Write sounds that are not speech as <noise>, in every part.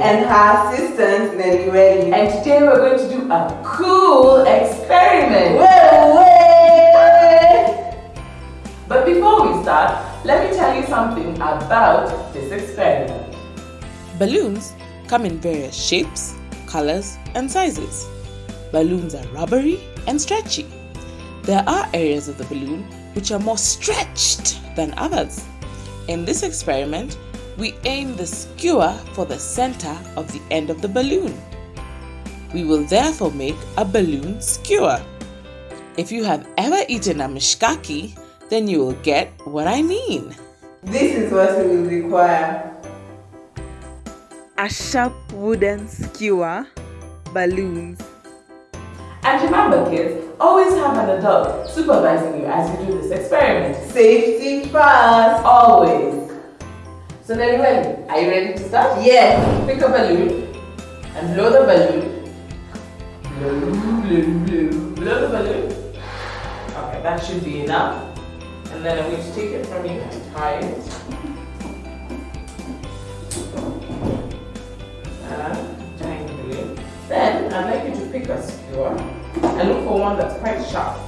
And her assistant, Nelly Welly. And today we're going to do a cool experiment. Way, way. But before we start, let me tell you something about this experiment. Balloons come in various shapes, colors, and sizes. Balloons are rubbery and stretchy. There are areas of the balloon which are more stretched than others. In this experiment, we aim the skewer for the center of the end of the balloon. We will therefore make a balloon skewer. If you have ever eaten a mishkaki, then you will get what I mean. This is what we will require. A sharp wooden skewer, balloons, and remember kids, always have an adult supervising you as you do this experiment. Safety first. Always. So Nelly, are you ready to start? Yes. Pick a balloon and blow the balloon. Blow, blow, blow. Blow the balloon. Okay, that should be enough. And then I'm going to take it from you and tie it. And tying the balloon. Then I'd like you to pick a skewer and look for one that's quite sharp.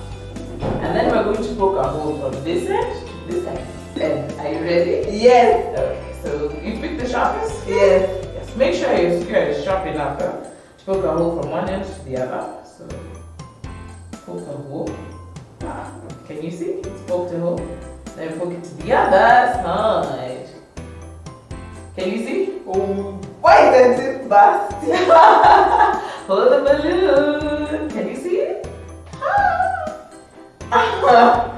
And then we're going to poke a hole from this end to this end. And are you ready? Yes. Okay, so you pick the sharpest? Yes. Yes. Make sure your skewer is sharp enough huh, to poke a hole from one end to the other. So poke a hole. Ah, can you see? It's poked a hole. Then poke it to the other side. Can you see? Oh, why does it burst? Hold the balloon. Can you see it? <laughs>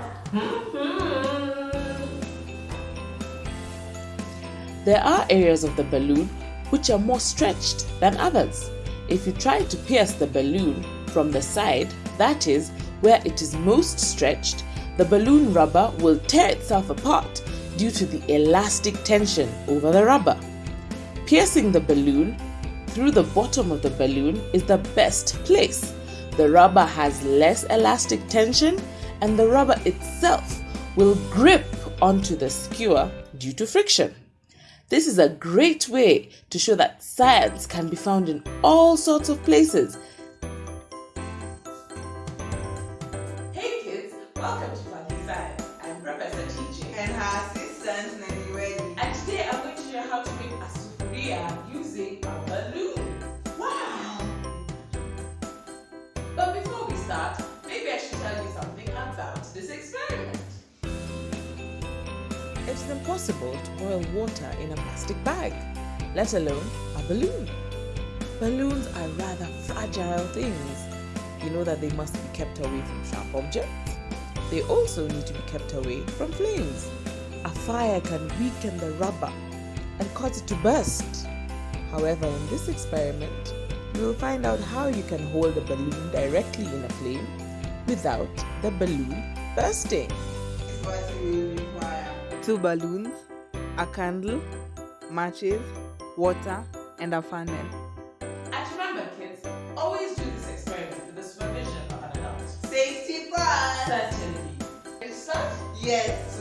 there are areas of the balloon which are more stretched than others. If you try to pierce the balloon from the side, that is, where it is most stretched, the balloon rubber will tear itself apart due to the elastic tension over the rubber. Piercing the balloon through the bottom of the balloon is the best place. The rubber has less elastic tension and the rubber itself will grip onto the skewer due to friction. This is a great way to show that science can be found in all sorts of places. Hey kids, welcome to Funky Science. I'm Professor TJ. And her assistant, It's impossible to boil water in a plastic bag, let alone a balloon. Balloons are rather fragile things. You know that they must be kept away from sharp objects. They also need to be kept away from flames. A fire can weaken the rubber and cause it to burst. However, in this experiment, you will find out how you can hold a balloon directly in a flame without the balloon bursting. What we will require. Two balloons, a candle, matches, water, and a funnel. And remember kids, always do this experiment with the supervision of an adult. Safety first. Certainly. Ready to? Yes.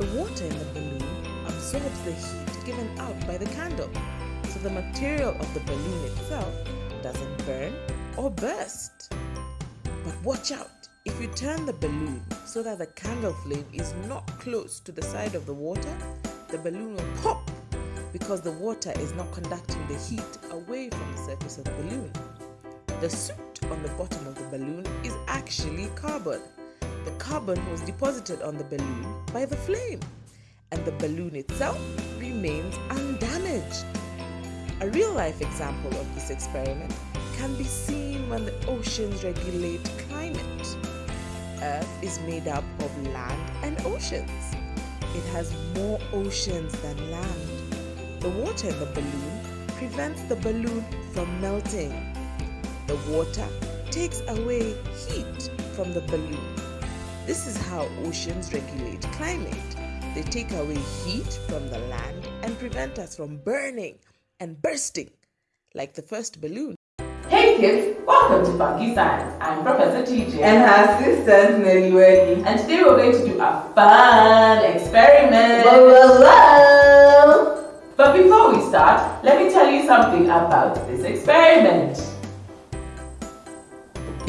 The water in the balloon absorbs the heat given out by the candle, so the material of the balloon itself doesn't burn or burst. But watch out! If you turn the balloon so that the candle flame is not close to the side of the water, the balloon will pop because the water is not conducting the heat away from the surface of the balloon. The soot on the bottom of the balloon is actually carbon. The carbon was deposited on the balloon by the flame, and the balloon itself remains undamaged. A real life example of this experiment can be seen when the oceans regulate climate. Earth is made up of land and oceans. It has more oceans than land. The water in the balloon prevents the balloon from melting. The water takes away heat from the balloon. This is how oceans regulate climate. They take away heat from the land and prevent us from burning and bursting like the first balloon. Hey kids, welcome to Funky Science. I'm Professor TJ. And her assistant Nelly Welly. And today we're going to do a fun experiment. Whoa, whoa, whoa. But before we start, let me tell you something about this experiment.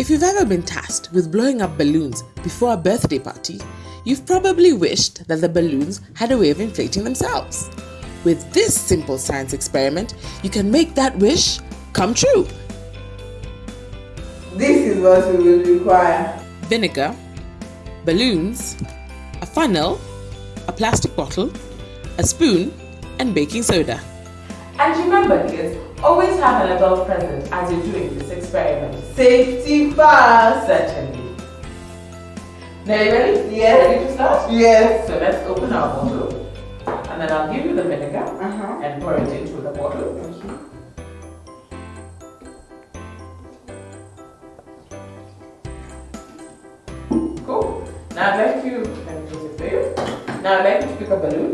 If you've ever been tasked with blowing up balloons before a birthday party, you've probably wished that the balloons had a way of inflating themselves. With this simple science experiment, you can make that wish come true. This is what we will require. Vinegar, balloons, a funnel, a plastic bottle, a spoon, and baking soda. And remember kids, always have an adult present as you're doing this experiment. Safety first. Certainly. Now you ready? Yes. Ready to start? Yes. So let's open our bottle. And then I'll give you the vinegar Uh-huh. and pour it into the bottle. Cool. Now I'd like you, let me close it for you. Now I'd like you to pick a balloon,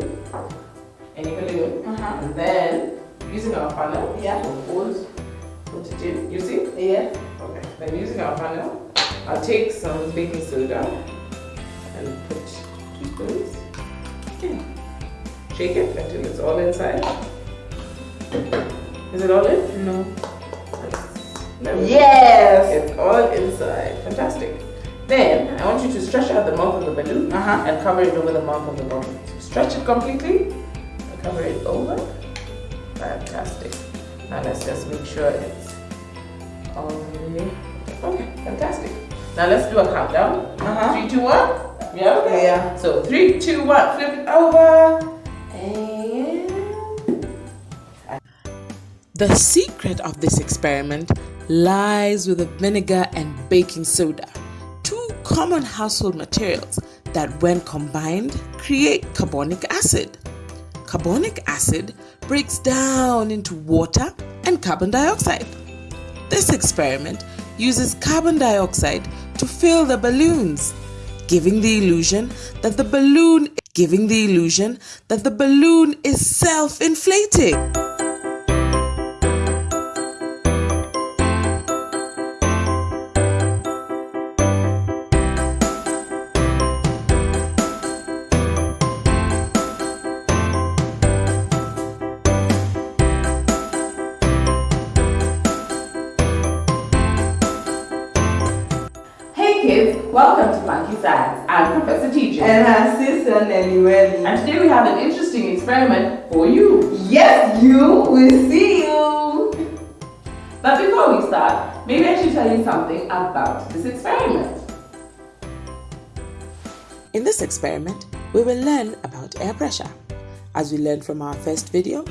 any balloon, Uh-huh. and then using our funnel, Yeah. so hold, put it in. You see? Yeah. Okay. Then using our funnel, I'll take some baking soda and put two spoons in. Shake it until it's all inside. Is it all in? No. There we go. Yes. It's all inside. Fantastic. Then I want you to stretch out the mouth of the balloon Uh-huh. and cover it over the mouth of the bottle. So stretch it completely and cover it over. Fantastic. Now let's just make sure it's all the way. Okay, fantastic. Now let's do a countdown. Uh-huh. Three, two, one. Yeah, okay. Yeah. So three, two, one. Flip it over. And The secret of this experiment lies with the vinegar and baking soda, two common household materials that, when combined, create carbonic acid. Carbonic acid breaks down into water and carbon dioxide. This experiment uses carbon dioxide to fill the balloons, giving the illusion that the balloon giving the illusion that the balloon is self-inflating. Science. I'm Professor TJ. And her sister Nelly Welly. And today we have an interesting experiment for you. Yes, you will see you. But before we start, maybe I should tell you something about this experiment. In this experiment, we will learn about air pressure. As we learned from our first video,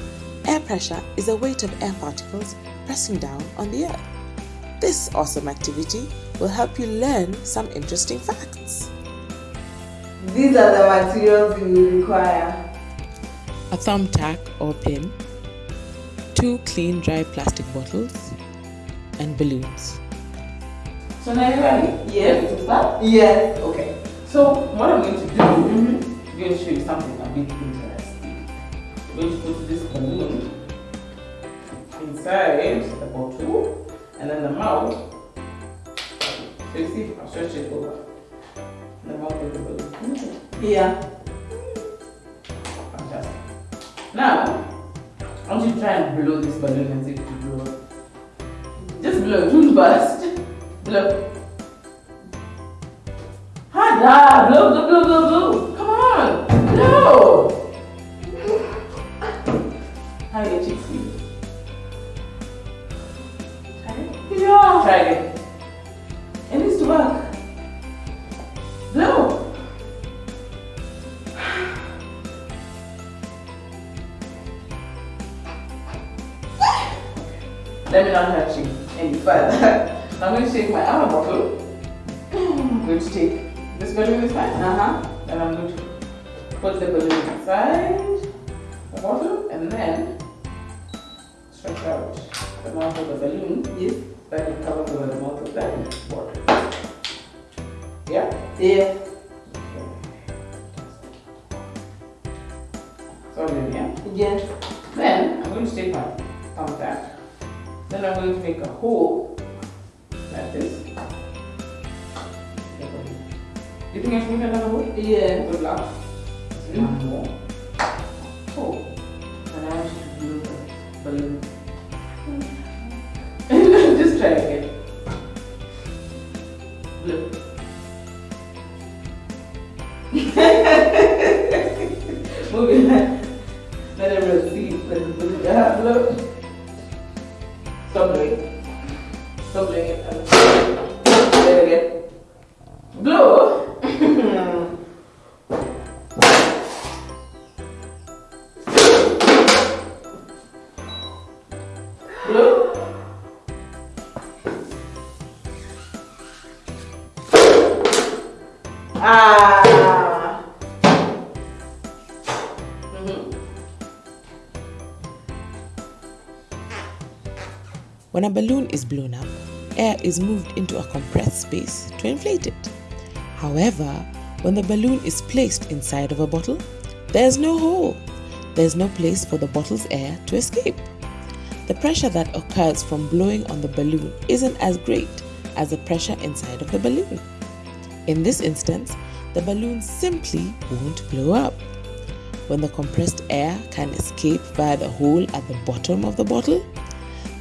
air pressure is the weight of air particles pressing down on the earth. This awesome activity will help you learn some interesting facts. These are the materials you will require. A thumbtack or pin, two clean dry plastic bottles, and balloons. So now you ready? Yes. To start? Yes. Okay. So what I'm going to do, mm-hmm. I'm going to show you something a bit interesting. I'm going to put this balloon inside the bottle and then the mouth. So you see, I'll stretch it over. The mouth of the balloon. Yeah. Fantastic. Now, I want you to try and blow this balloon and see if it will blow up. Just blow, don't burst. Blow. Harder! Blow, blow, blow, blow, blow. Come on! Blow! How your cheeks feel? Try it. Yeah. Try. It to take this balloon is fine. Uh huh. And I'm going to put the balloon inside the bottle and then stretch out the mouth of the balloon Yes. that will cover over the mouth of that bottle. Yeah? Yeah. So then, yeah? Yes. Then I'm going to take my thumbtack. Then I'm going to make a hole like this. You think I should make another hole? Yeah. Good luck. One more. Hole. And I want you to blow the balloon. Just try again. When a balloon is blown up, air is moved into a compressed space to inflate it. However, when the balloon is placed inside of a bottle, there's no hole. There's no place for the bottle's air to escape. The pressure that occurs from blowing on the balloon isn't as great as the pressure inside of the balloon. In this instance, the balloon simply won't blow up. When the compressed air can escape via the hole at the bottom of the bottle,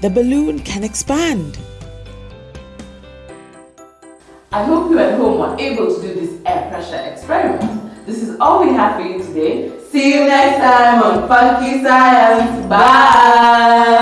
the balloon can expand. I hope you at home were able to do this air pressure experiment. This is all we have for you today. See you next time on Funky Science. Bye.